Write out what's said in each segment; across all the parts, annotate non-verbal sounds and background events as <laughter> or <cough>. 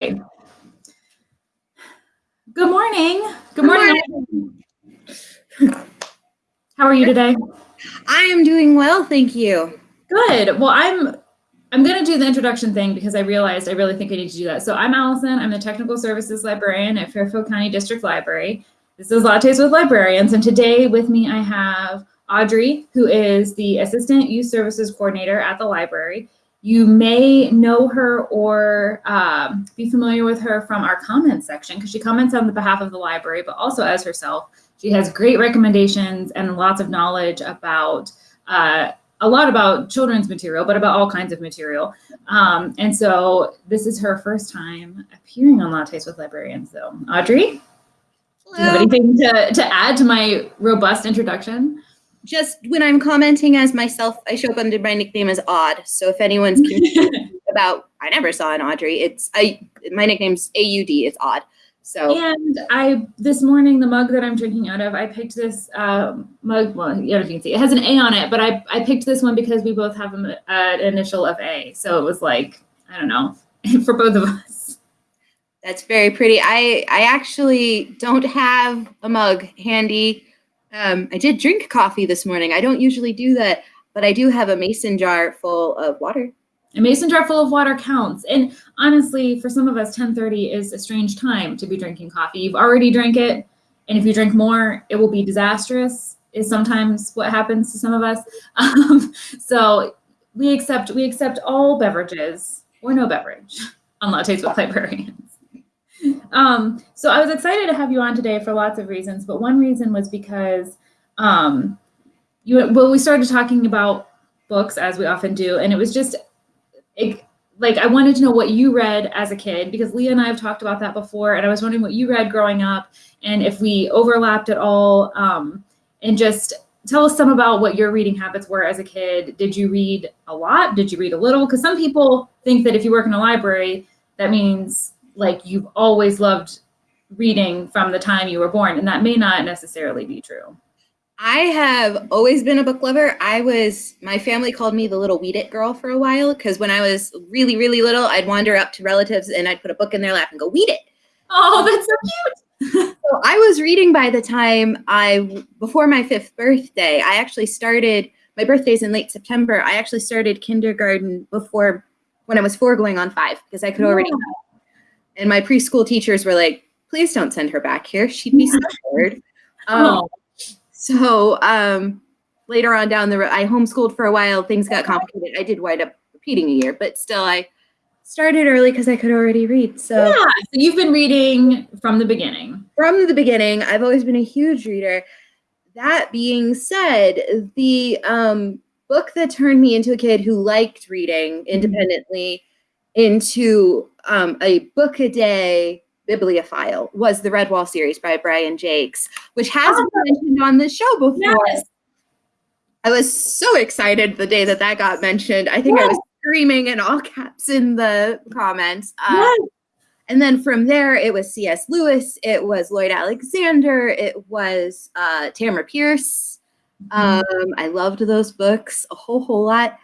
Good morning. Good morning. How are you today? I am doing well, thank you. Good. Well, I'm I'm going to do the introduction thing because I realized I really think I need to do that. So I'm Allison. I'm the Technical Services Librarian at Fairfield County District Library. This is Lattes with Librarians, and today with me I have Audrey, who is the Assistant Youth Services Coordinator at the library. You may know her or um, be familiar with her from our comments section because she comments on the behalf of the library, but also as herself. She has great recommendations and lots of knowledge about uh, a lot about children's material, but about all kinds of material. Um, and so this is her first time appearing on Lattes with Librarians. So Audrey, Hello. do you have anything to, to add to my robust introduction? Just when I'm commenting as myself, I show up under my nickname as Odd. So if anyone's curious <laughs> about, I never saw an Audrey. It's I. My nickname's A U D. It's Odd. So and I this morning the mug that I'm drinking out of, I picked this uh, mug. Well, you know, if you can see, it has an A on it, but I I picked this one because we both have an, uh, an initial of A. So it was like I don't know <laughs> for both of us. That's very pretty. I I actually don't have a mug handy um, I did drink coffee this morning. I don't usually do that, but I do have a mason jar full of water. A mason jar full of water counts. And honestly, for some of us, 1030 is a strange time to be drinking coffee. You've already drank it. And if you drink more, it will be disastrous is sometimes what happens to some of us. <laughs> Um, so we accept we accept all beverages or no beverage <laughs> on Lattes with Librarians. Um, so I was excited to have you on today for lots of reasons, but one reason was because um, you well, we started talking about books as we often do, and it was just it, like I wanted to know what you read as a kid because Leah and I have talked about that before, and I was wondering what you read growing up and if we overlapped at all, um, and just tell us some about what your reading habits were as a kid. Did you read a lot? Did you read a little? Because some people think that if you work in a library, that means like you've always loved reading from the time you were born, and that may not necessarily be true. I have always been a book lover. I was, my family called me the little weed it girl for a while because when I was really, really little, I'd wander up to relatives and I'd put a book in their lap and go, weed it. Oh, that's so cute. <laughs> so I was reading by the time I, before my fifth birthday, I actually started, my birthday's in late September. I actually started kindergarten before, when I was four going on five because I could already yeah. And my preschool teachers were like, please don't send her back here. She'd be scared. <laughs> Um, oh. So um, later on down the road, I homeschooled for a while. Things got complicated. I did wind up repeating a year, but still I started early because I could already read. So yeah, so you've been reading from the beginning. From the beginning, I've always been a huge reader. That being said, the um, book that turned me into a kid who liked reading mm-hmm. independently into um, a book a day bibliophile was the Redwall series by Brian Jacques, which has oh, been mentioned on this show before. Yes. I was so excited the day that that got mentioned. I think yes. I was screaming in all <laughs> caps in the comments. Um, yes. And then from there, it was C.S. Lewis, it was Lloyd Alexander, it was uh, Tamora Pierce. Mm-hmm. Um, I loved those books a whole, whole lot.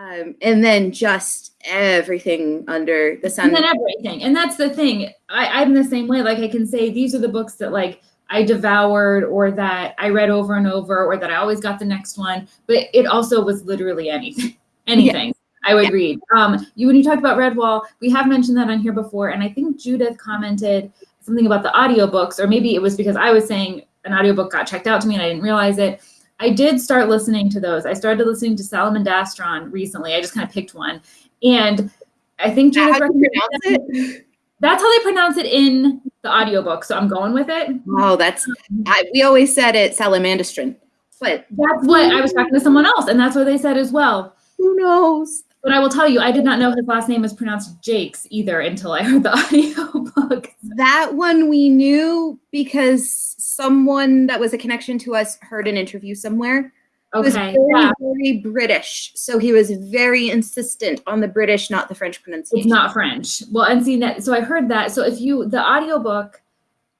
Um, and then just everything under the sun. And then everything. And that's the thing. I, I'm the same way. Like I can say these are the books that like I devoured or that I read over and over or that I always got the next one. But it also was literally anything. <laughs> anything. Yeah. I would yeah. read. Um, you when you talked about Redwall, we have mentioned that on here before, and I think Judith commented something about the audiobooks, or maybe it was because I was saying an audiobook got checked out to me and I didn't realize it. I did start listening to those. I started listening to Salamandastron recently. I just kind of picked one. And I think Judith how pronounce it? That's how they pronounce it in the audiobook. So I'm going with it. Oh, that's I, we always said it salamandastron. But that's what I was talking to someone else, and that's what they said as well. Who knows? But I will tell you, I did not know his last name was pronounced Jakes either until I heard the <laughs> audiobook. That one we knew because someone that was a connection to us heard an interview somewhere. Okay. was very, yeah. very British. So he was very insistent on the British, not the French pronunciation. It's not French. Well, and see that. So I heard that. So if you, the audiobook,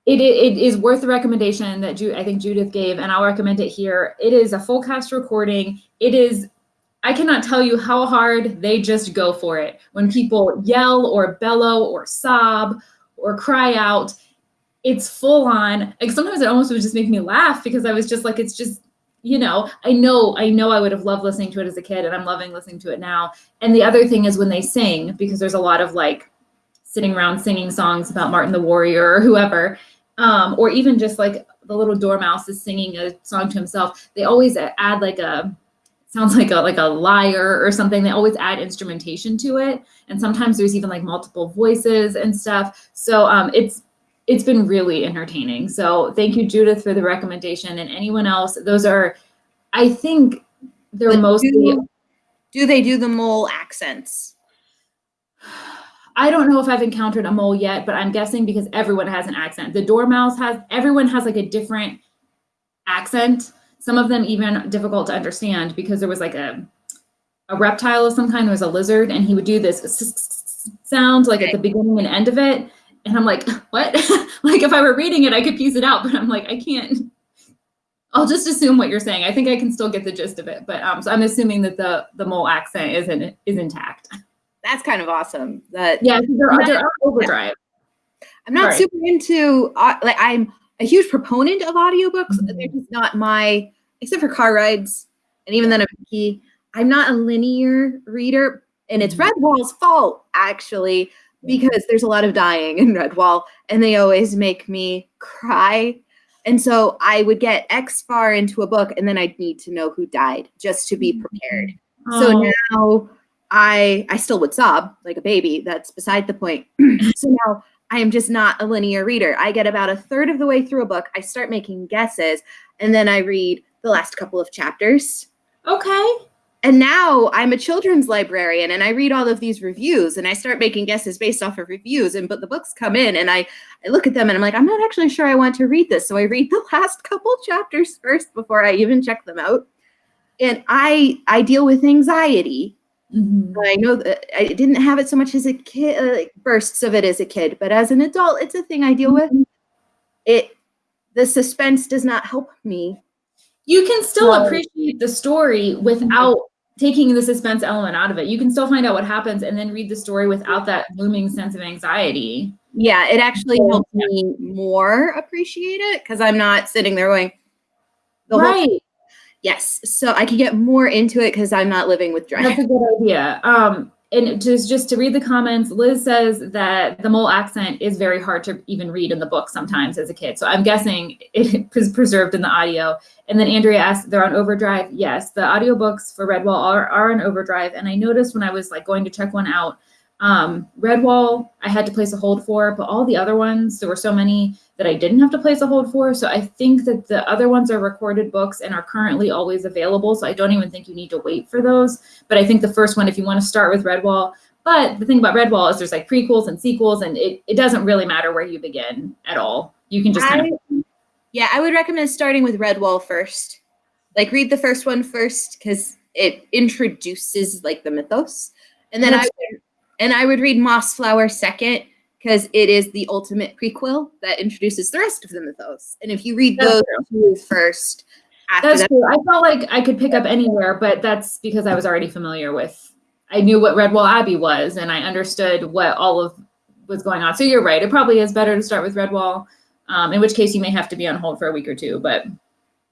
it, it, it is worth the recommendation that Ju- I think Judith gave, and I'll recommend it here. It is a full cast recording. It is I cannot tell you how hard they just go for it. When people yell or bellow or sob or cry out, it's full on. Like sometimes it almost would just make me laugh because I was just like, it's just, you know, I know, I know I would have loved listening to it as a kid and I'm loving listening to it now. And the other thing is when they sing, because there's a lot of like sitting around singing songs about Martin the Warrior or whoever, um, or even just like the little dormouse is singing a song to himself. They always add like a sounds like a like a lyre or something. They always add instrumentation to it, and sometimes there's even like multiple voices and stuff. So um, it's it's been really entertaining. So thank you, Judith, for the recommendation, and anyone else. Those are, I think, they're But mostly. do, do they do the mole accents? I don't know if I've encountered a mole yet, but I'm guessing because everyone has an accent. The dormouse has, everyone has like a different accent. Some of them even difficult to understand because there was like a, a reptile of some kind. There was a lizard and he would do this sound like at the beginning and end of it. And I'm like, <laughs> what? <laughs> like if I were reading it, I could piece it out, but I'm like, I can't. I'll just assume what you're saying. I think I can still get the gist of it, but um, so I'm assuming that the the mole accent is in, is intact. That's kind of awesome. That Yeah, they're, they're overdrive. I'm not Sorry. super into uh, like I'm a huge proponent of audiobooks. Mhm. They're just not my except for car rides, and even then I'm picky. I'm not a linear reader, and it's Mhm. Redwall's fault actually because there's a lot of dying in Redwall, and they always make me cry. And so I would get X far into a book, and then I'd need to know who died just to be prepared. So Oh, now I I still would sob like a baby. That's beside the point. <clears throat> so now I am just not a linear reader. I get about a third of the way through a book. I start making guesses, and then I read the last couple of chapters. okay. And now I'm a children's librarian and I read all of these reviews and I start making guesses based off of reviews. And but the books come in and I, I look at them and I'm like, I'm not actually sure I want to read this. So I read the <laughs> last couple chapters first before I even check them out. And I I deal with anxiety Mhm. I know that I didn't have it so much as a kid, uh, like bursts of it as a kid, but as an adult, it's a thing I deal with. It, the suspense does not help me. You can still No. appreciate the story without taking the suspense element out of it. You can still find out what happens and then read the story without that looming sense of anxiety. Yeah, it actually helps me more appreciate it because I'm not sitting there going, the whole, right. Yes. So I can get more into it because I'm not living with dread. That's a good idea. Um, and just just to read the comments, Liz says that the mole accent is very hard to even read in the book sometimes as a kid. So I'm guessing it <laughs> is preserved in the audio. And then Andrea asked, they're on overdrive. Yes, the audiobooks for Redwall are, are on overdrive. And I noticed when I was like going to check one out, um, Redwall, I had to place a hold for, but all the other ones, there were so many that I didn't have to place a hold for. So I think that the other ones are recorded books and are currently always available. So I don't even think you need to wait for those. But I think the first one, if you want to start with Redwall, but the thing about Redwall is there's like prequels and sequels, and it, it doesn't really matter where you begin at all. You can just kind of yeah, I would recommend starting with Redwall first. Like read the first one first because it introduces like the mythos, and then I would, and I would read Mossflower second because it is the ultimate prequel that introduces the rest of the mythos. And if you read That's those two first, after That's that, true. I felt like I could pick up anywhere, but that's because I was already familiar with. I knew what Redwall Abbey was, and I understood what all of was going on. So you're right. It probably is better to start with Redwall. Um, in which case, you may have to be on hold for a week or two. But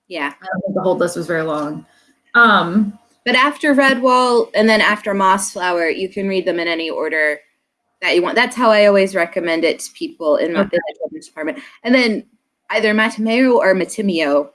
yeah. I don't think the hold list was very long. Um, But after Redwall and then after Mossflower, you can read them in any order that you want. That's how I always recommend it to people in my the children's department. And then either Mattimeo or Matimio.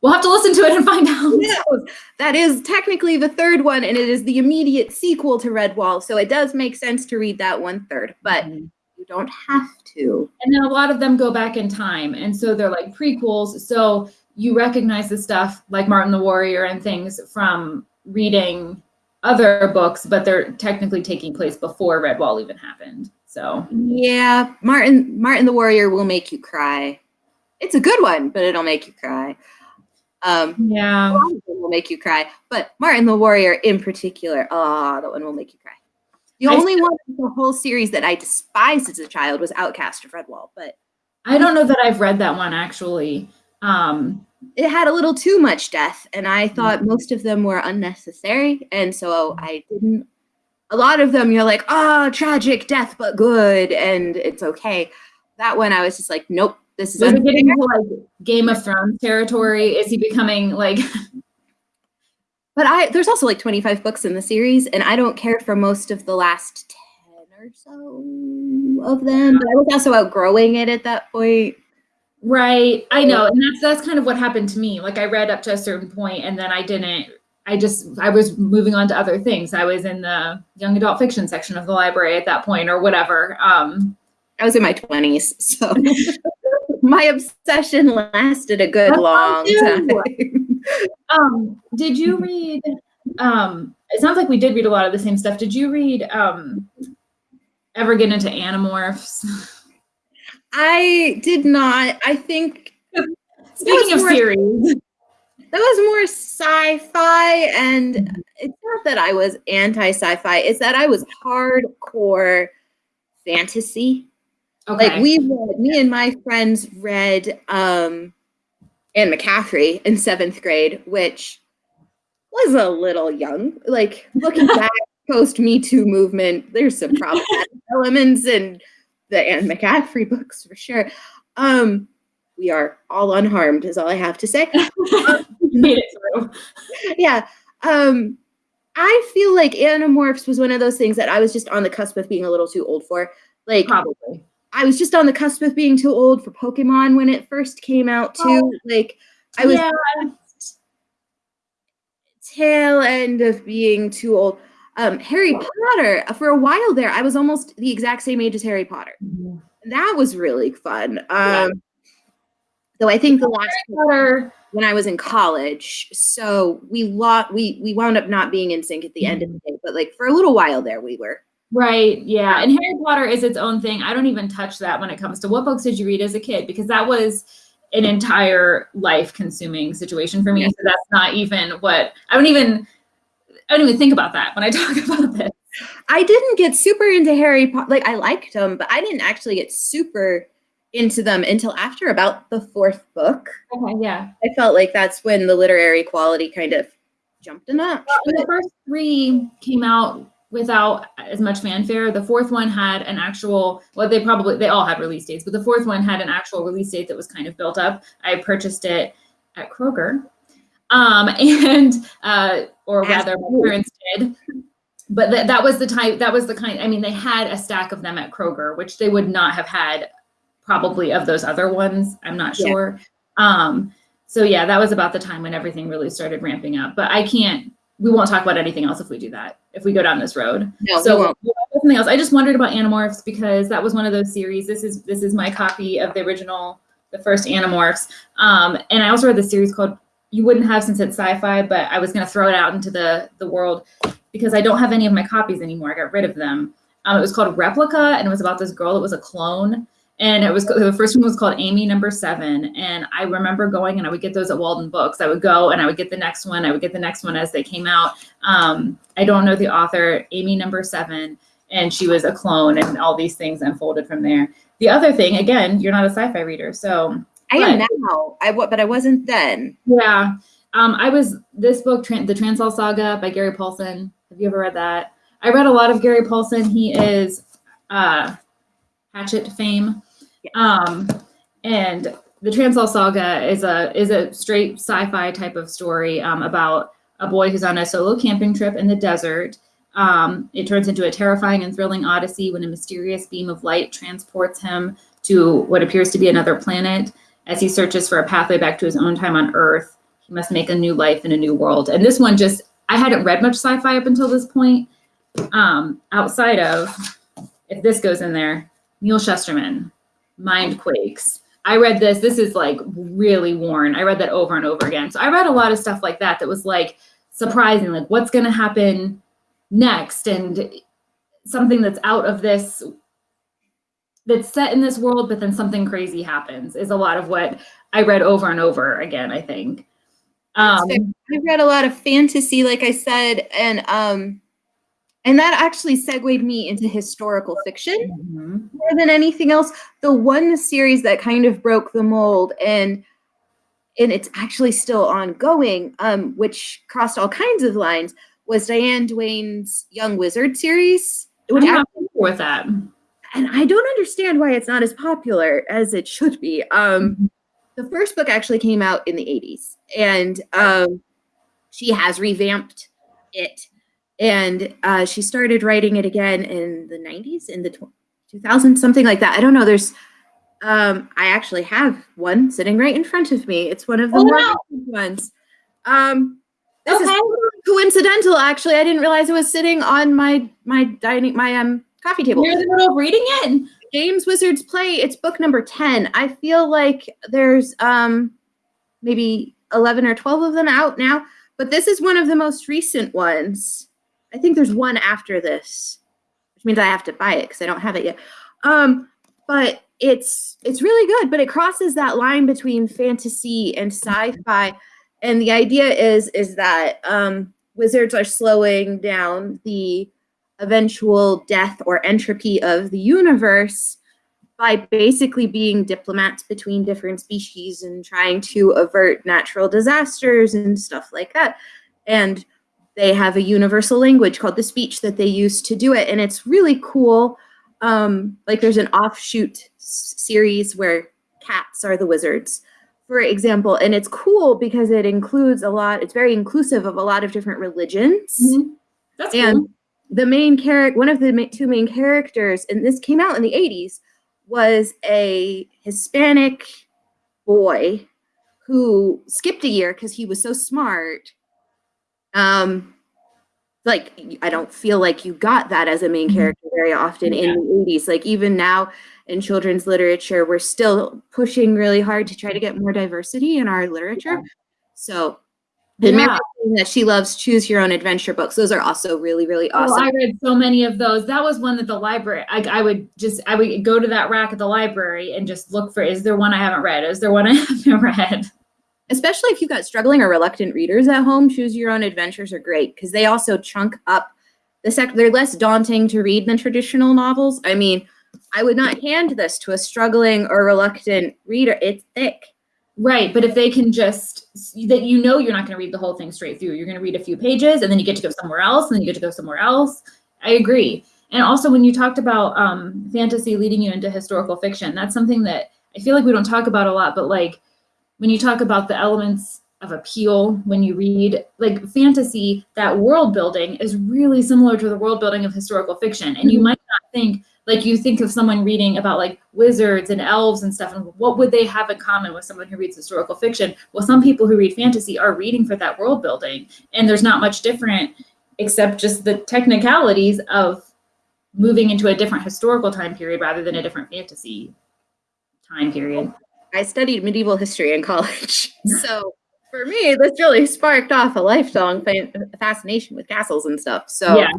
we'll have to listen to it and find out. knows? That is technically the third one, and it is the immediate sequel to Redwall. So it does make sense to read that one third, but Mhm. you don't have to. And then a lot of them go back in time. And so they're like prequels. So you recognize the stuff like Martin the Warrior and things from reading other books, but they're technically taking place before Redwall even happened. So Yeah, Martin Martin the Warrior will make you cry. It's a good one, but it'll make you cry. Um, yeah. will make you cry, but Martin the Warrior in particular, ah, that one will make you cry. The I only one in the whole series that I despised as a child was Outcast of Redwall, but I don't know that I've read that one actually. Um, it had a little too much death, and I mm-hmm. thought most of them were unnecessary, and so I didn't. A lot of them, you're like, oh, tragic death, but good, and it's okay. That one, I was just like, nope, this is. Was it getting into like Game of Thrones territory? Is he becoming like? <laughs> But I there's also like 25 books in the series, and I don't care for most of the last 10 or so of them. But I was also outgrowing it at that point. Right. I know. And that's that's kind of what happened to me. Like I read up to a certain point and then I didn't I just I was moving on to other things. I was in the young adult fiction section of the library at that point or whatever. Um I was in my 20s, so <laughs> my obsession lasted a good long time. <laughs> um did you <laughs> read um it sounds like we did read a lot of the same stuff. Did you read um ever get into Animorphs? I did not. I think Speaking of more- series. that was more sci-fi, and it's not that I was anti-sci-fi. It's that I was hardcore fantasy. Okay. Like we read, me and my friends read um Anne McCaffrey in seventh grade, which was a little young. Like looking <laughs> back post Me Too movement, there's some <laughs> problematic elements in the Anne McCaffrey books for sure. Um, we are all unharmed, is all I have to say. <laughs> made it through. yeah. Um, I feel like Animorphs was one of those things that I was just on the cusp of being a little too old for. Like Probably. I was just on the cusp of being too old for Pokemon when it first came out too. Like I was Yeah. tail end of being too old. Um, Harry Potter for a while there, I was almost the exact same age as Harry Potter. And that was really fun. Um, Yeah. though I think the last Potter. when I was in college, so we lot we we wound up not being in sync at the end of the day, but like for a little while there, we were. Right. Yeah. And Harry Potter is its own thing. I don't even touch that when it comes to what books did you read as a kid? Because that was an entire life consuming situation for me. Yeah. So that's not even what I don't even I don't even think about that when I <laughs> talk about this. I didn't get super into Harry Potter. Like I liked them, but I didn't actually get super into them until after about the fourth book. Okay. Yeah. I felt like that's when the literary quality kind of jumped a notch. Well, the first three came out without as much fanfare. The fourth one had an actual, well, they probably, they all had release dates, but the fourth one had an actual release date that was kind of built up. I purchased it at Kroger. Um, <laughs> and, uh, or rather, my parents did. But that that was the type, that was the kind, I mean, they had a stack of them at Kroger, which they would not have had probably of those other ones. I'm not Yeah. sure. Um, so yeah, that was about the time when everything really started ramping up. But I can't. We won't talk about anything else if we do that. If we go down this road. No, so something else. I just wondered about Animorphs because that was one of those series. This is this is my copy of the original, the first Animorphs. Um, and I also read the series called You Wouldn't Have since it's sci-fi, but I was gonna throw it out into the the world because I don't have any of my copies anymore. I got rid of them. Um, it was called Replica, and it was about this girl that was a clone. And it was the first one was called Amy Number Seven. And I remember going and I would get those at Walden Books. I would go and I would get the next one. I would get the next one as they came out. Um, I don't know the author, Amy Number Seven, and she was a clone, and all these things unfolded from there. The other thing, again, you're not a sci-fi reader, so I am But- now. I but I wasn't then. yeah. Um, I was this book, Tran The Transall Saga by Gary Paulsen. Have you ever read that? I read a lot of Gary Paulsen. He is uh, Hatchet fame, um, and the Transall Saga is a is a straight sci-fi type of story um, about a boy who's on a solo camping trip in the desert. Um, it turns into a terrifying and thrilling odyssey when a mysterious beam of light transports him to what appears to be another planet. As he searches for a pathway back to his own time on Earth, he must make a new life in a new world. And this one just, I hadn't read much sci fi up until this point, um, outside of, if this goes in there, Neal Shusterman, Mind Quakes. I read this. This is like really worn. I read that over and over again. So I read a lot of stuff like that that was like surprising, like what's going to happen next and something that's out of this that's set in this world but then something crazy happens is a lot of what i read over and over again i think um I read a lot of fantasy, like I said, and um, and that actually segued me into historical fiction mhm. more than anything else. The one series that kind of broke the mold, and and it's actually still ongoing, um, which crossed all kinds of lines, was Diane Duane's Young Wizard series. Which I'm not with that. And I don't understand why it's not as popular as it should be. Um, the first book actually came out in the 80s, and um, she has revamped it. And uh, she started writing it again in the 90s, in the 2000s, something like that. I don't know. There's um, I actually have one sitting right in front of me. It's one of the Oh, wow. ones. Um, this is coincidental. Actually, I didn't realize it was sitting on my my dining my um coffee table. You're in the middle of reading it? Games Wizards Play. It's book number ten. I feel like there's um maybe eleven or twelve of them out now, but this is one of the most recent ones. I think there's one after this, which means I have to buy it because I don't have it yet. Um, but it's it's really good, but it crosses that line between fantasy and sci-fi. And the idea is is that um, wizards are slowing down the eventual death or entropy of the universe by basically being diplomats between different species and trying to avert natural disasters and stuff like that. And they have a universal language called the speech that they use to do it. And it's really cool. Um, like there's an offshoot series where cats are the wizards, for example. And it's cool because it includes a lot, it's very inclusive of a lot of different religions That's and cool. The main character one of the ma- two main characters and this came out in the 80s was a hispanic boy who skipped a year because he was so smart. Um like I don't feel like you got that as a main Mhm. character very often in the 80s like even now in children's literature we're still pushing really hard to try to get more diversity in our literature. So Mary Yeah. that she loves choose your own adventure books. Those are also really, really Oh, awesome. I read so many of those. That was one that the library. I, I would just I would go to that rack at the library and just look for. Is there one I haven't read? Is there one <laughs> I haven't read? Especially if you've got struggling or reluctant readers at home, choose your own adventures are great because they also chunk up the sec. They're less daunting to read than traditional novels. I mean, I would not hand this to a struggling or reluctant reader. It's thick. Right, but if they can just that you know you're not going to read the whole thing straight through. You're going to read a few pages and then you get to go somewhere else and then you get to go somewhere else. I agree. And also when you talked about um, fantasy leading you into historical fiction, that's something that I feel like we don't talk about a lot, but like when you talk about the elements of appeal when you read like fantasy, that world building is really similar to the world building of historical fiction. And you Mhm. might not think like you think of someone reading about like wizards and elves and stuff and what would they have in common with someone who reads historical fiction well some people who read fantasy are reading for that world building and there's not much different except just the technicalities of moving into a different historical time period rather than a different fantasy time period I studied medieval history in college. <laughs> <laughs> So for me, this really sparked off a lifelong fascination with castles and stuff. So Yeah.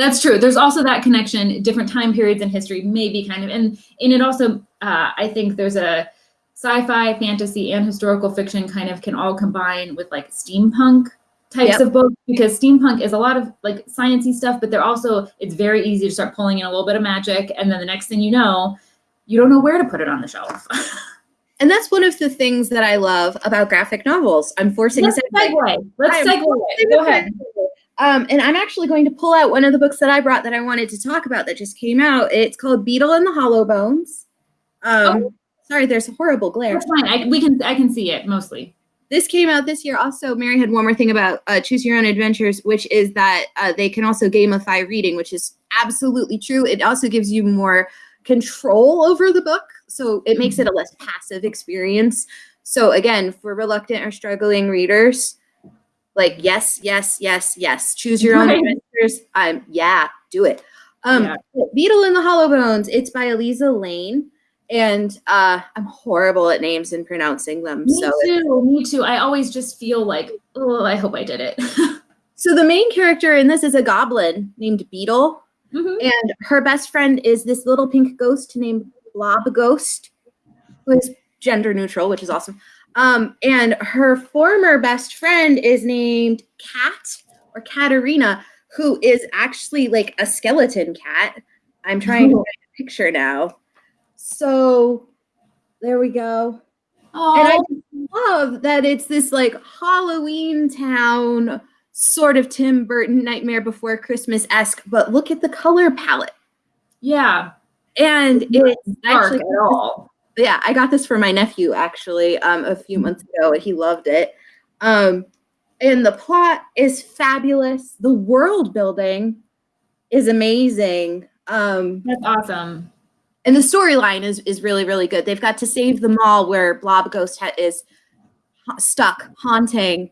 That's true. There's also that connection, different time periods in history, maybe kind of, and and it also, uh, I think there's a sci-fi, fantasy, and historical fiction kind of can all combine with like steampunk types Yep. of books because steampunk is a lot of like sciencey stuff, but they're also it's very easy to start pulling in a little bit of magic, and then the next thing you know, you don't know where to put it on the shelf. <laughs> And that's one of the things that I love about graphic novels. I'm forcing Let's a segue. segue. Let's segue. Go ahead. Um, and I'm actually going to pull out one of the books that I brought that I wanted to talk about that just came out. It's called Beetle and the Hollow Bones. Um, Oh. Sorry, there's a horrible glare. That's fine. I, we can I can see it mostly. This came out this year. Also, Mary had one more thing about uh, Choose Your Own Adventures, which is that uh, they can also gamify reading, which is absolutely true. It also gives you more control over the book, so it makes it a less passive experience. So again, for reluctant or struggling readers, like yes, yes, yes, yes, choose your own Right. adventures. Um, yeah, do it. Um, Yeah. Beetle in the Hollow Bones. It's by Aliza Layne, and uh, I'm horrible at names and pronouncing them. Me so too. Me too. I always just feel like, oh, I hope I did it. <laughs> So the main character in this is a goblin named Beetle, Mhm. and her best friend is this little pink ghost named Blob Ghost, who is gender neutral, which is awesome. Um, and her former best friend is named Cat or Katerina, who is actually like a skeleton cat. I'm trying to <laughs> Oh. find a picture now. So there we go. And I Oh, love that it's this like Halloween town, sort of Tim Burton Nightmare Before Christmas esque, but look at the color palette. yeah. And not it's Dark actually at all. Yeah, I got this for my nephew actually um, a few months ago, and he loved it. Um, and the plot is fabulous. The world building is amazing. Um, That's awesome. and the storyline is is really really good. They've got to save the mall where Blob Ghost is stuck haunting,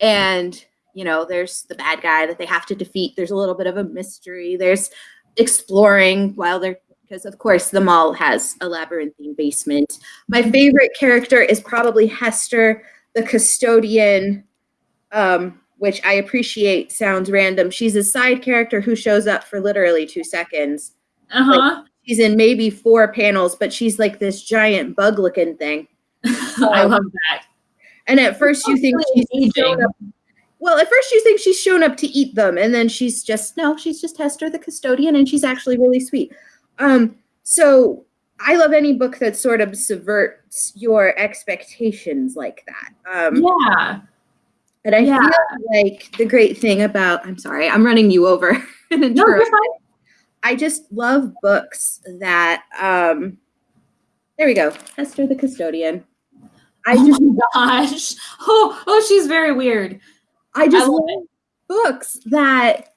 and you know there's the bad guy that they have to defeat. There's a little bit of a mystery. There's exploring while they're because of course the mall has a labyrinthine basement. My favorite character is probably Hester, the custodian, um, which I appreciate. Sounds random. She's a side character who shows up for literally two seconds Uh huh. she's in maybe four panels, but she's like this giant bug looking thing. <laughs> I love that. And at first you think Really she's shown up. Well, at first you think she's shown up to eat them, and then she's just no, she's just Hester the custodian, and she's actually really sweet. Um, so I love any book that sort of subverts your expectations like that. Um, Yeah. and I yeah. feel like the great thing about I'm sorry, I'm running you over. <laughs> No. I just love books that um there we go. Hester the custodian. I oh just gosh. Oh, oh, she's very weird. I just I love love books that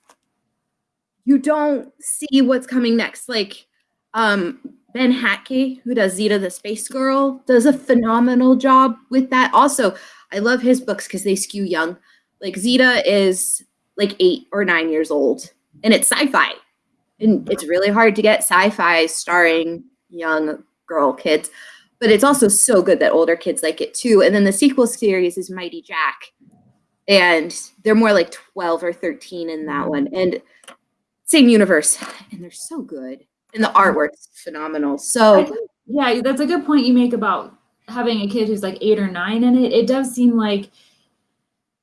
you don't see what's coming next. Like um Ben Hatke, who does Zita the Space Girl, does a phenomenal job with that. Also, I love his books because they skew young. Like Zita is like eight or nine years old, and it's sci-fi. And it's really hard to get sci-fi starring young girl kids, but it's also so good that older kids like it too. And then the sequel series is Mighty Jack, and they're more like 12 or 13 in that one. And same universe, and they're so good. And the mm-hmm. artwork's phenomenal. So think, yeah, that's a good point you make about having a kid who's like eight or nine in it. It does seem like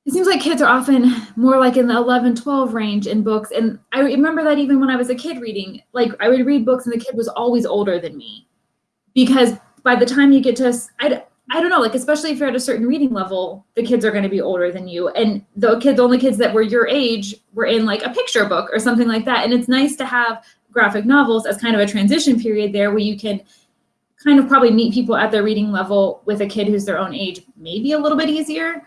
it seems like kids are often more like in the 11, 12 range in books. And I remember that even when I was a kid reading, like I would read books and the kid was always older than me. Because by the time you get to, i, I don't know, like especially if you're at a certain reading level, the kids are going to be older than you. And the kids, the only kids that were your age were in like a picture book or something like that. And it's nice to have graphic novels as kind of a transition period there where you can kind of probably meet people at their reading level with a kid who's their own age maybe a little bit easier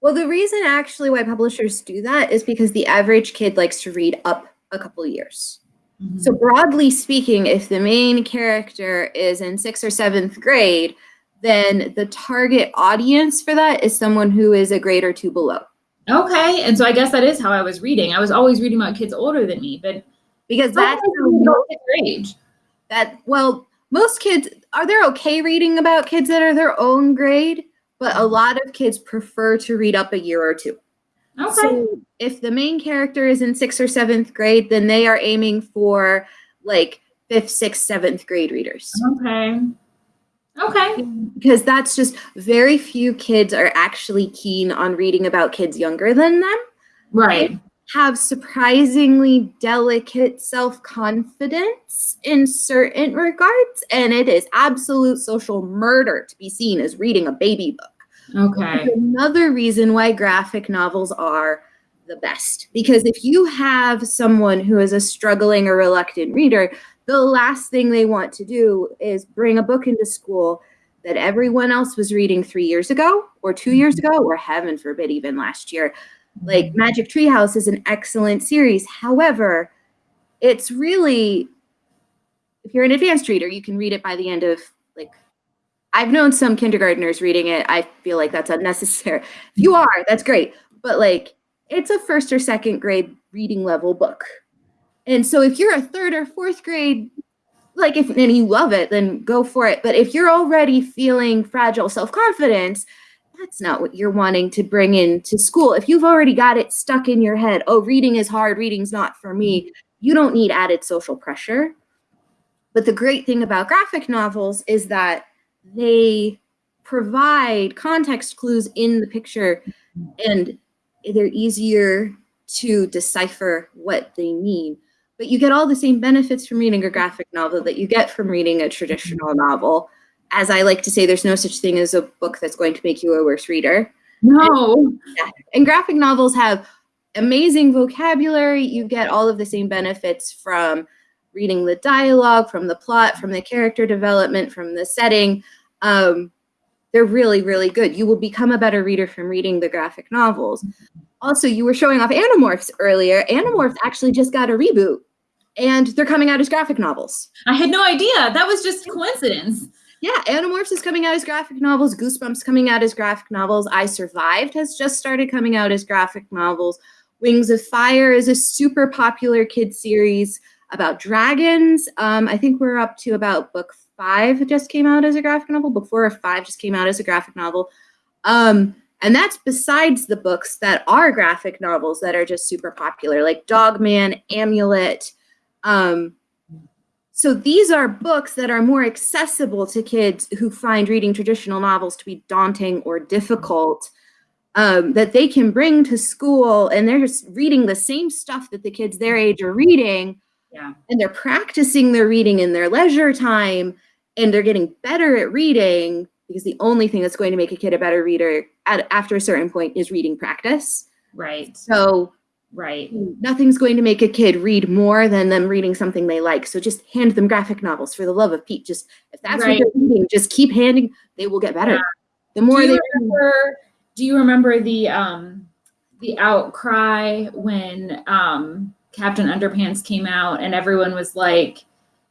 Well, the reason actually why publishers do that is because the average kid likes to read up a couple years. Mm-hmm. So, broadly speaking, if the main character is in sixth or seventh grade, then the target audience for that is someone who is a grade or two below. okay and so i guess that is how i was reading i was always reading about kids older than me but Because that's that's how mo- age. That, well, most kids are they're okay reading about kids that are their own grade, but a lot of kids prefer to read up a year or two. okay. So if the main character is in sixth or seventh grade, then they are aiming for like fifth, sixth, seventh grade readers. okay. Okay. Because that's just very few kids are actually keen on reading about kids younger than them, right have surprisingly delicate self confidence in certain regards, and it is absolute social murder to be seen as reading a baby book. okay another reason why graphic novels are the best. Because if you have someone who is a struggling or reluctant reader, the last thing they want to do is bring a book into school that everyone else was reading three years ago, or two years mm-hmm. ago, or heaven forbid, even last year. Like mm-hmm. Magic Treehouse is an excellent series. However, it's really, if you're an advanced reader, you can read it by the end of like I've known some kindergartners reading it. I feel like that's unnecessary. If you mm-hmm. are, that's great. But like it's a first or second grade reading level book. And so if you're a third or fourth grade, like if and you love it, then go for it. But if you're already feeling fragile self-confidence, that's not what you're wanting to bring into school. If you've already got it stuck in your head, oh, reading is hard, reading's not for me, mm-hmm. you don't need added social pressure. But the great thing about graphic novels is that they provide context clues in the picture mm-hmm. and they're easier to decipher what they mean. But you get all the same benefits from reading a graphic novel that you get from reading a traditional novel. As I like to say, there's no such thing as a book that's going to make you a worse reader. No. And graphic novels have amazing vocabulary. You get all of the same benefits from reading the dialogue, from the plot, from the character development, from the setting. Um, they're really, really good. You will become a better reader from reading the graphic novels. Also, you were showing off Animorphs earlier. Animorphs actually just got a reboot and they're coming out as graphic novels. I had no idea. That was just coincidence. Yeah, Animorphs is coming out as graphic novels. Goosebumps coming out as graphic novels. I Survived has just started coming out as graphic novels. Wings of Fire is a super popular kid series about dragons. Um, I think we're up to about book five just came out as a graphic novel. Book four or five just came out as a graphic novel. Um, and that's besides the books that are graphic novels that are just super popular, like Dogman, Amulet. Um, so these are books that are more accessible to kids who find reading traditional novels to be daunting or difficult um, that they can bring to school and they're just reading the same stuff that the kids their age are reading. Yeah. And they're practicing their reading in their leisure time and they're getting better at reading because the only thing that's going to make a kid a better reader at, after a certain point is reading practice. Right. So right. Nothing's going to make a kid read more than them reading something they like. So just hand them graphic novels for the love of Pete. Just if that's Right. what they're reading, just keep handing. They will get better. Yeah. The more they remember do you remember the um the outcry when um Captain Underpants came out and everyone was like,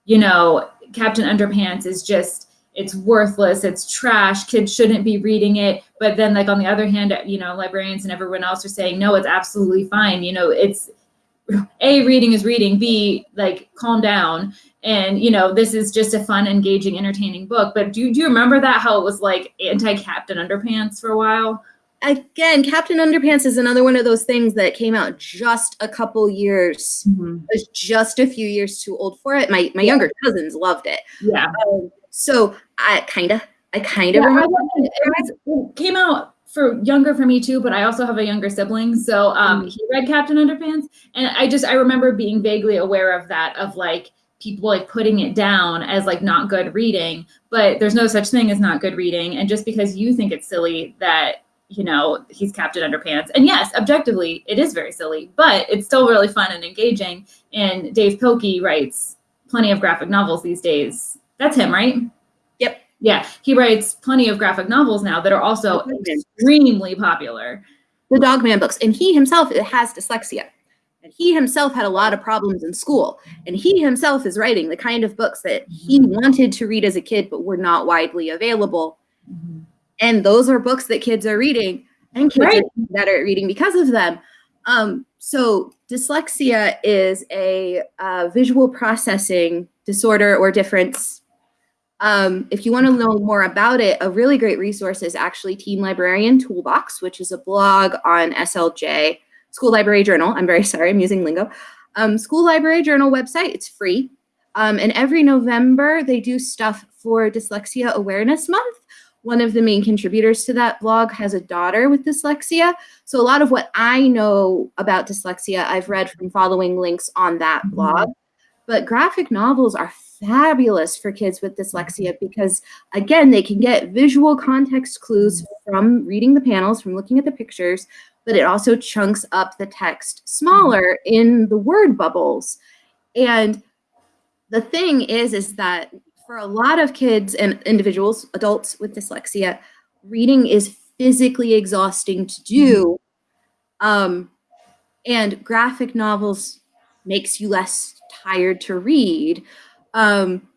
you know, Captain Underpants is just it's worthless, it's trash, kids shouldn't be reading it. But then like on the other hand, you know, librarians and everyone else are saying, no, it's absolutely fine. You know, it's a reading is reading, B like calm down. And you know, this is just a fun, engaging, entertaining book. But do, do you remember that how it was like anti-Captain Underpants for a while? again, Captain Underpants is another one of those things that came out just a couple years. Mm-hmm. Was just a few years too old for it. My my younger cousins loved it. Yeah. Um, so I kind of, I kind of Yeah, remember. it it came out for younger for me too, but I also have a younger sibling. So um, he read Captain Underpants, and I just I remember being vaguely aware of that, of like people like putting it down as like not good reading. But there's no such thing as not good reading, and just because you think it's silly that you know he's Captain Underpants, and yes, objectively it is very silly, but it's still really fun and engaging. And Dav Pilkey writes plenty of graphic novels these days. That's him, right? Yep. Yeah, he writes plenty of graphic novels now that are also extremely popular. the Dogman books, and he himself has dyslexia. And he himself had a lot of problems in school. And he himself is writing the kind of books that he wanted to read as a kid, but were not widely available. And those are books that kids are reading, and kids Right. are better at reading because of them. Um, so dyslexia is a uh, visual processing disorder or difference. Um, if you want to know more about it, a really great resource is actually Teen Librarian Toolbox, which is a blog on SLJ, School Library Journal. I'm very <laughs> sorry, I'm using lingo. Um, School Library Journal website, it's free. Um, and every November, they do stuff for Dyslexia Awareness Month. One of the main contributors to that blog has a daughter with dyslexia. So a lot of what I know about dyslexia, I've read from following links on that Mhm. blog. But graphic novels are fabulous for kids with dyslexia mm-hmm. because, again, they can get visual context clues mm-hmm. from reading the panels, from looking at the pictures, but it also chunks up the text mm-hmm. smaller in the word bubbles. And the thing is, is that for a lot of kids and individuals, adults with dyslexia, reading is physically exhausting to do. Um, and graphic novels makes you less tired to read. Um,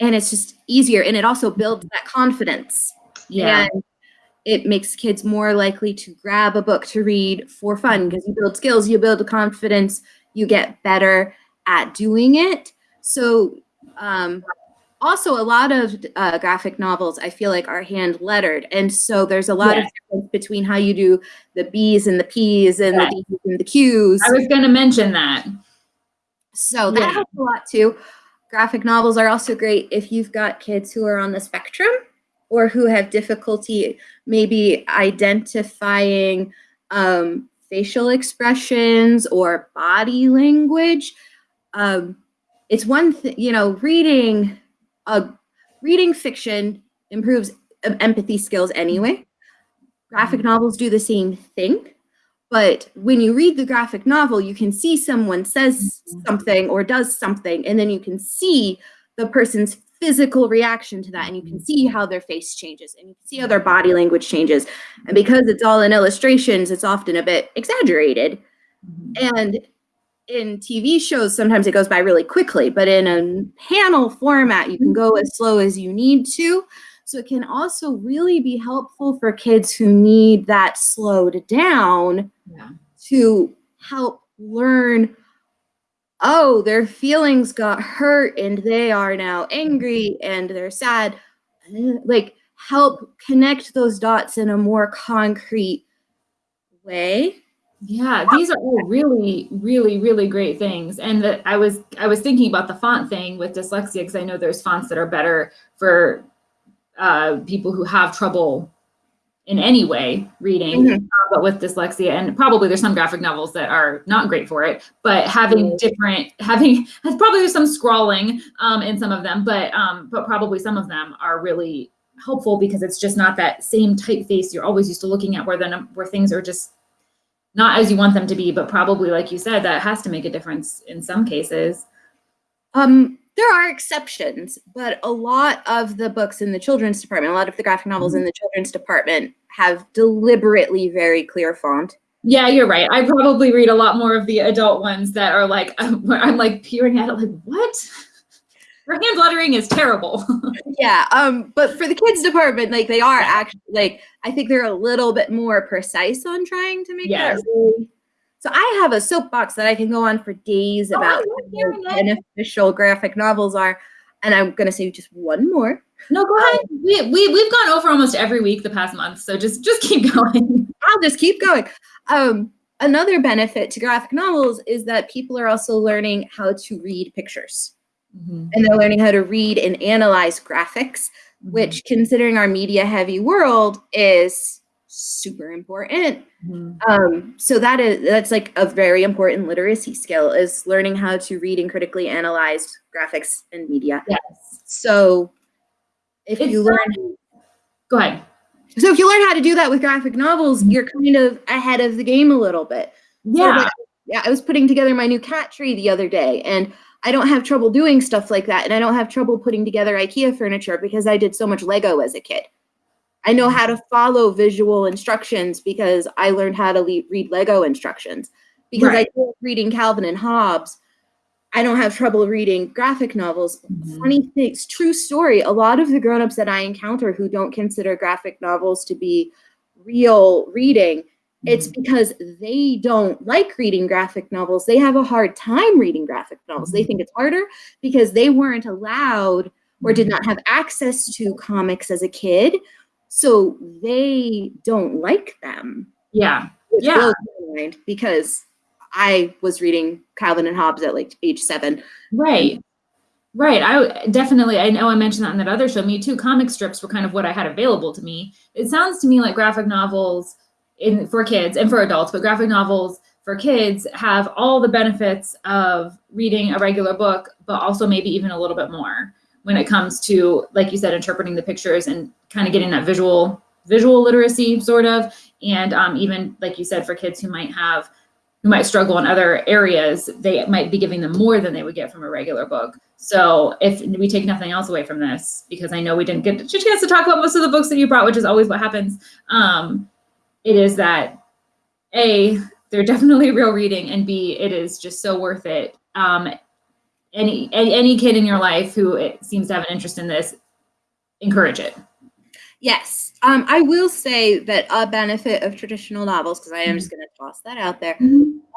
and it's just easier. And it also builds that confidence. Yeah. And it makes kids more likely to grab a book to read for fun because you build skills, you build confidence, you get better at doing it. So, um, also a lot of uh, graphic novels I feel like are hand lettered, and so there's a lot of difference between how you do the B's and the P's and the D's and the Q's. I was going to mention that. So that Yeah. helps a lot too. Graphic novels are also great if you've got kids who are on the spectrum or who have difficulty maybe identifying um, facial expressions or body language. Um, it's one thing, you know, reading a reading fiction improves empathy skills anyway. Graphic novels do the same thing. But when you read the graphic novel, you can see someone says mm-hmm. something or does something, and then you can see the person's physical reaction to that, and you can mm-hmm. see how their face changes, and you can see how their body language changes. And because it's all in illustrations, it's often a bit exaggerated. Mm-hmm. And in TV shows, sometimes it goes by really quickly, but in a panel format, you can go as slow as you need to. So it can also really be helpful for kids who need that slowed down Yeah. to help learn oh, their feelings got hurt and they are now angry and they're sad. Like, help connect those dots in a more concrete way. Yeah, these are all really, really, really great things. And that I was I was thinking about the font thing with dyslexia because I know there's fonts that are better for uh, people who have trouble in any way reading, Mhm. uh, but with dyslexia, and probably there's some graphic novels that are not great for it. But having Mhm. different, <laughs> having probably there's some scrawling um, in some of them, but um, but probably some of them are really helpful because it's just not that same typeface you're always used to looking at, where the where things are just not as you want them to be, but probably like you said, that has to make a difference in some cases. Um, there are exceptions, but a lot of the books in the children's department, a lot of the graphic novels in the children's department have deliberately very clear font. Yeah, you're right. I probably read a lot more of the adult ones that are like, I'm, <laughs> I'm like peering at it, like, what? <laughs> Her hand lettering is terrible. <laughs> Yeah, um, but for the kids department, like they are actually like I think they're a little bit more precise on trying to make Yes. that really. So I have a soapbox that I can go on for days Oh, about love how beneficial graphic novels are, and I'm gonna say just one more. no, go ahead. Um, we, we, we've gone over almost every week the past month, so just just keep <laughs> going. I'll just keep going. Um, another benefit to graphic novels is that people are also learning how to read pictures. Mm-hmm. and they're learning how to read and analyze graphics, mm-hmm. which, considering our media heavy world, is super important. Mhm. Um, so that is that's like a very important literacy skill is learning how to read and critically analyze graphics and media. Yes. So if It's you learn Go ahead. so if you learn how to do that with graphic novels, you're kind of ahead of the game a little bit. So, Yeah. like, yeah, I was putting together my new cat tree the other day, and I don't have trouble doing stuff like that. And I don't have trouble putting together IKEA furniture because I did so much Lego as a kid. I know how to follow visual instructions because I learned how to le- read Lego instructions. Because Right. I up reading Calvin and Hobbes, I don't have trouble reading graphic novels. Mhm. Funny things, true story. A lot of the grown-ups that I encounter who don't consider graphic novels to be real reading, it's mm-hmm. because they don't like reading graphic novels. They have a hard time reading graphic novels. They mm-hmm. think it's harder because they weren't allowed or did mm-hmm. not have access to comics as a kid. So they don't like them. Yeah. Yeah. mind because I was reading Calvin and Hobbes at like age seven. Right. Right. I definitely, I know I mentioned that in that other show. Me too. Comic strips were kind of what I had available to me. It sounds to me like graphic novels in for kids and for adults, but graphic novels for kids have all the benefits of reading a regular book, but also maybe even a little bit more when it comes to, like you said, interpreting the pictures and kind of getting that visual visual literacy sort of and um, even like you said for kids who might have who might struggle in other areas, they might be giving them more than they would get from a regular book. So if we take nothing else away from this, because I know we didn't get a chance to talk about most of the books that you brought, which is always what happens, um, it is that A, they're <laughs> definitely real reading, and B, it is just so worth it. Um, any, any kid in your life who it seems to have an interest in this, encourage it. Yes. Um, I will say that a benefit of traditional novels, because I am just going to toss that out there,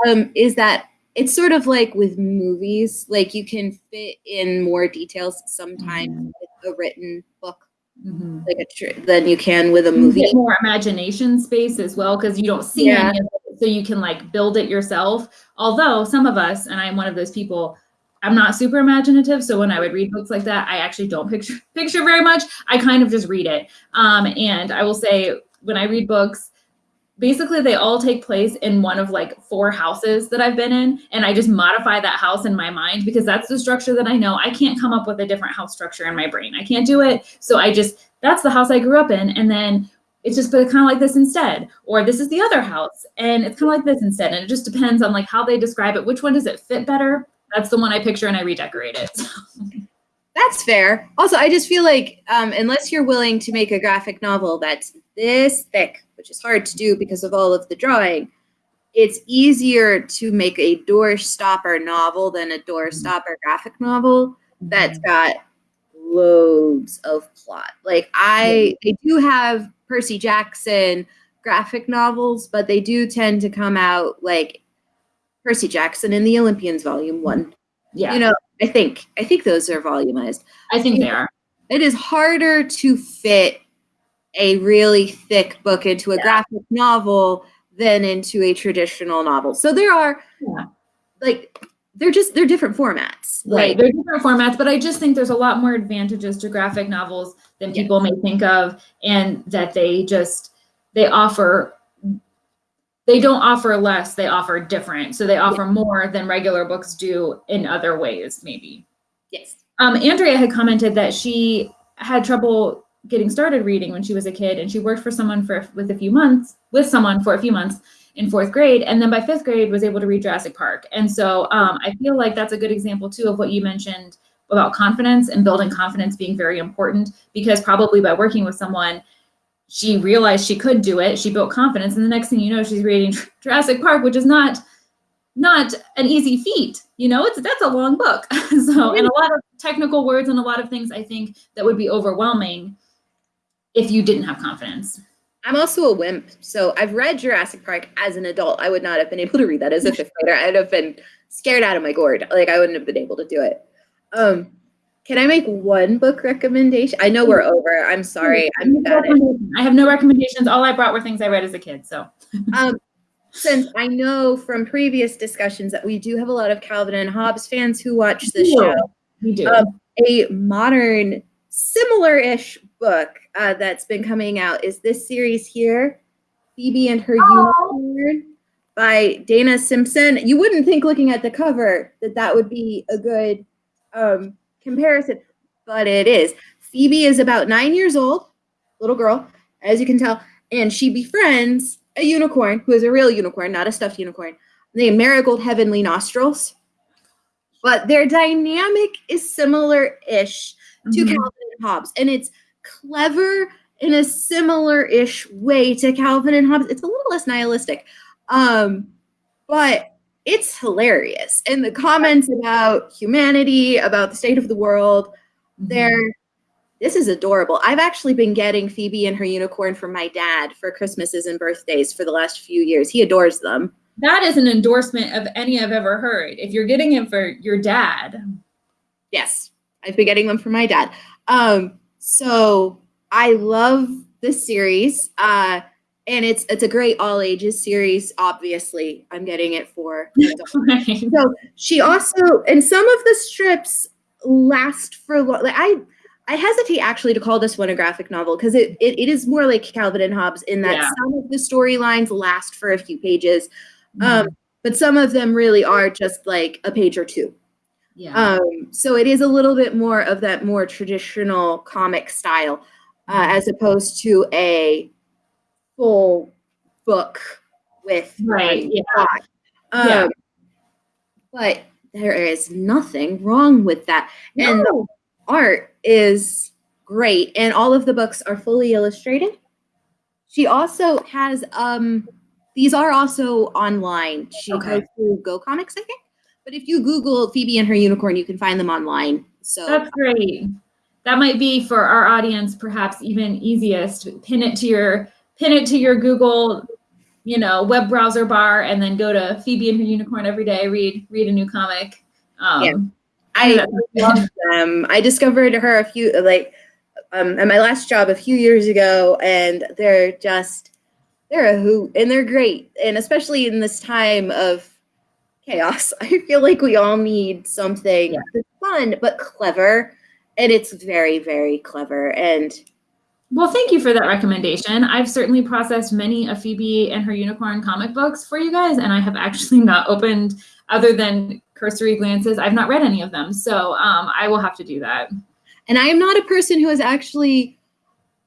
um, is that it's sort of like with movies, like you can fit in more details sometimes Mhm. with a written book Mhm. like a tr- than you can with a movie. more imagination space as well because you don't see Yeah. it, so you can like build it yourself. Although some of us, and I'm one of those people, I'm not super imaginative. So when I would read books like that, I actually don't picture <laughs> picture very much. I kind of just read it. Um, and I will say when I read books, basically they all take place in one of like four houses that I've been in and I just modify that house in my mind because that's the structure that I know. I can't come up with a different house structure in my brain. I can't do it. So I just that's the house I grew up in and then it's just kind of like this instead or this is the other house and it's kind of like this instead and it just depends on like how they describe it which one does it fit better that's the one i picture and i redecorate it. <laughs> That's fair. Also i just feel like um, unless you're willing to make a graphic novel that's this thick which is hard to do because of all of the drawing it's easier to make a door stopper novel than a door stopper graphic novel that's got loads of plot. Like i i do have Percy Jackson graphic novels, but they do tend to come out like Percy Jackson in the Olympians Volume One. Yeah, you know, I think I think those are volumized. I think they are. It is harder to fit a really thick book into a yeah. graphic novel than into a traditional novel. So there are yeah. like they're just they're different formats. Right, like, they're different formats, but I just think there's a lot more advantages to graphic novels than people may think of, and that they just they offer they don't offer less, they offer different. So they offer more than regular books do in other ways, maybe. Yes. Um, Andrea had commented that she had trouble getting started reading when she was a kid, and she worked for someone for with a few months with someone for a few months in fourth grade, and then by fifth grade was able to read Jurassic Park. And so um, I feel like that's a good example too of what you mentioned about confidence and building confidence being very important because probably by working with someone she realized she could do it she built confidence and the next thing you know she's reading <laughs> Jurassic Park which is not not an easy feat you know it's that's a long book <laughs> so and a lot of technical words and a lot of things i think that would be overwhelming if you didn't have confidence I'm also a wimp. So I've read Jurassic Park as an adult. I would not have been able to read that as a fifth grader. I'd have been scared out of my gourd. Like I wouldn't have been able to do it. Um, can I make one book recommendation? I know we're over. I'm sorry. I'm bad I have no recommendations. All I brought were things I read as a kid. So <laughs> um, since I know from previous discussions that we do have a lot of Calvin and Hobbes fans who watch this show. We do. Um, a modern similar-ish book uh, that's been coming out is this series here, Phoebe and Her oh. Unicorn by Dana Simpson. You wouldn't think looking at the cover that that would be a good um, comparison, but it is. Phoebe is about nine years old, little girl, as you can tell, and she befriends a unicorn who is a real unicorn, not a stuffed unicorn, named Marigold Heavenly Nostrils. But their dynamic is similar-ish to mm-hmm. Calvin and Hobbes. And it's clever in a similar-ish way to Calvin and Hobbes. It's a little less nihilistic. Um, but it's hilarious. And the comments about humanity, about the state of the world, mm-hmm. they're this is adorable. I've actually been getting Phoebe and her unicorn from my dad for Christmases and birthdays for the last few years. He adores them. That is an endorsement of any I've ever heard. If you're getting it for your dad. Yes. I've been getting them for my dad. Um, so I love this series. Uh, and it's it's a great all ages series. Obviously, I'm getting it for. <laughs> right. So she also, and some of the strips last for. Like I, I hesitate actually to call this one a graphic novel because it, it, it is more like Calvin and Hobbes in that yeah. some of the storylines last for a few pages, mm-hmm. um, but some of them really are just like a page or two. Yeah. Um, so it is a little bit more of that more traditional comic style, uh, mm-hmm. as opposed to a full book with right. Yeah. Um, yeah. But there is nothing wrong with that, no. and the art is great, and all of the books are fully illustrated. She also has um, these are also online. She okay. goes through GoComics, I think. But if you Google Phoebe and her unicorn, you can find them online. So that's great. That might be for our audience, perhaps even easiest. Pin it to your pin it to your Google, you know, web browser bar, and then go to Phoebe and her unicorn every day. Read read a new comic. Um, yeah, I <laughs> love them. I discovered her a few like um, at my last job a few years ago, and they're just they're a hoot and they're great, and especially in this time of chaos. <laughs> I feel like we all need something yeah. fun but clever, and it's very very clever. And Well, thank you for that recommendation. I've certainly processed many of Phoebe and her unicorn comic books for you guys, and I have actually <laughs> not opened, other than cursory glances, I've not read any of them. So um, I will have to do that. And I am not a person who is actually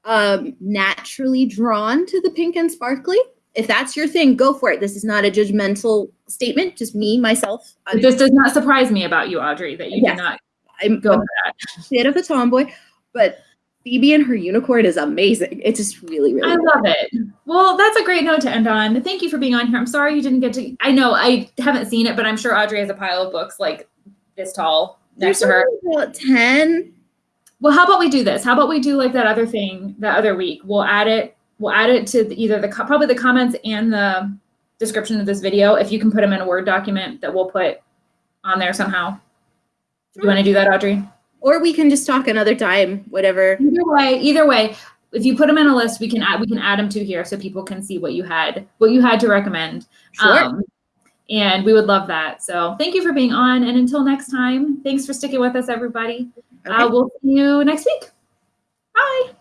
um, naturally drawn to the pink and sparkly. If that's your thing, go for it. This is not a judgmental statement, just me, myself. I'm, This does not surprise me about you, Audrey, that you Yes. do not I'm go a for that. bit of a tomboy, but Phoebe and her unicorn is amazing. It's just really, really I love it. Well, that's a great note to end on. Thank you for being on here. I'm sorry you didn't get to. I know I haven't seen it, but I'm sure Audrey has a pile of books like this tall next to her. About 10. Well, how about we do this? How about we do like that other thing that other week? We'll add it. We'll add it to the, either the probably the comments and the description of this video. If you can put them in a Word document that we'll put on there somehow. Do you want to do that, Audrey? Or we can just talk another time, whatever. Either way, either way, if you put them in a list, we can add we can add them to here so people can see what you had what you had to recommend. Sure. Um, and we would love that. So thank you for being on. And until next time, thanks for sticking with us, everybody. Okay. Uh, we'll see you next week. Bye.